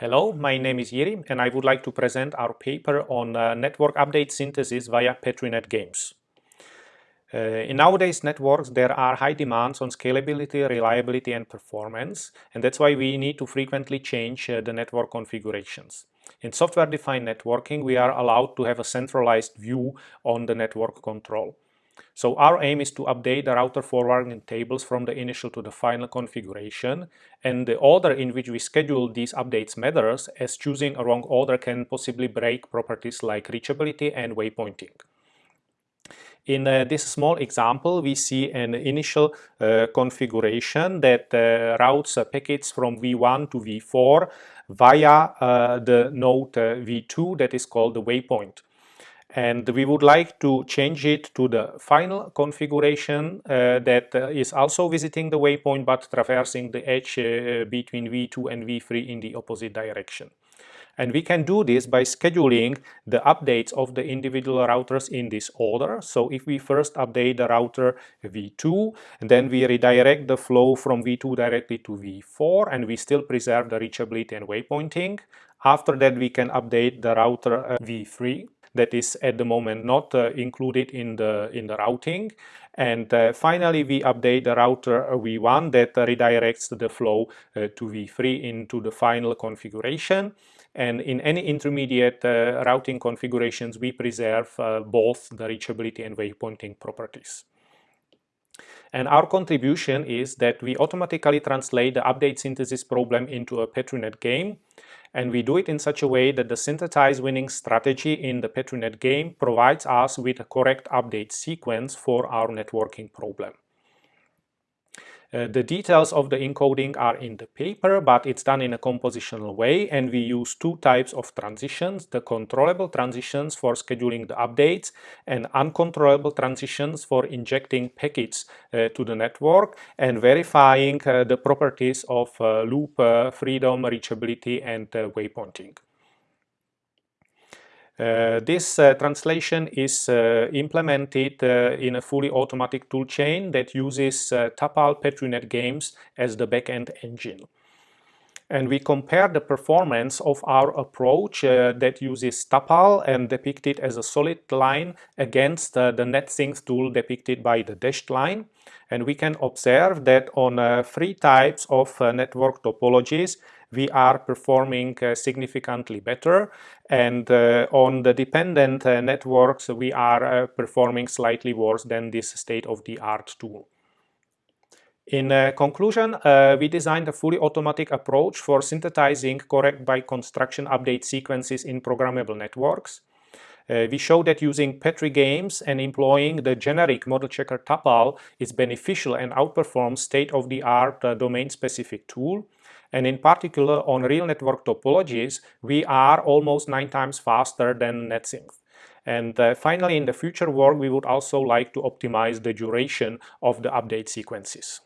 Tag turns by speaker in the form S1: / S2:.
S1: Hello, my name is Jiri and I would like to present our paper on uh, network update synthesis via PetriNet games. Uh, in nowadays networks there are high demands on scalability, reliability and performance and that's why we need to frequently change uh, the network configurations. In software-defined networking we are allowed to have a centralized view on the network control. So our aim is to update the router forwarding tables from the initial to the final configuration and the order in which we schedule these updates matters as choosing a wrong order can possibly break properties like reachability and waypointing. In uh, this small example, we see an initial uh, configuration that uh, routes packets from V1 to V4 via uh, the node uh, V2 that is called the waypoint and we would like to change it to the final configuration uh, that uh, is also visiting the waypoint but traversing the edge uh, between V2 and V3 in the opposite direction. And we can do this by scheduling the updates of the individual routers in this order. So if we first update the router V2, then we redirect the flow from V2 directly to V4, and we still preserve the reachability and waypointing. After that, we can update the router uh, V3 that is at the moment not uh, included in the in the routing. And uh, finally we update the router v1 that redirects the flow uh, to v3 into the final configuration. And in any intermediate uh, routing configurations we preserve uh, both the reachability and waypointing properties. And our contribution is that we automatically translate the update synthesis problem into a PetriNet game and we do it in such a way that the synthesized winning strategy in the PetriNet game provides us with a correct update sequence for our networking problem. Uh, the details of the encoding are in the paper, but it's done in a compositional way and we use two types of transitions, the controllable transitions for scheduling the updates and uncontrollable transitions for injecting packets uh, to the network and verifying uh, the properties of uh, loop uh, freedom, reachability and waypointing. Uh, this uh, translation is uh, implemented in a fully automatic toolchain that uses TAPAAL PetriNet Games as the backend engine. And we compare the performance of our approach uh, that uses TAPAAL and depicted as a solid line against the NetSynth tool depicted by the dashed line. And we can observe that on three types of network topologies, we are performing uh, significantly better and uh, on the dependent uh, networks we are performing slightly worse than this state-of-the-art tool. In uh, conclusion, uh, we designed a fully automatic approach for synthesizing correct by construction update sequences in programmable networks. Uh, we show that using Petri games and employing the generic model checker TAPAAL is beneficial and outperforms state-of-the-art domain-specific tool. And in particular, on real network topologies, we are almost nine times faster than NetSynth. And uh, finally, in the future work, we would also like to optimize the duration of the update sequences.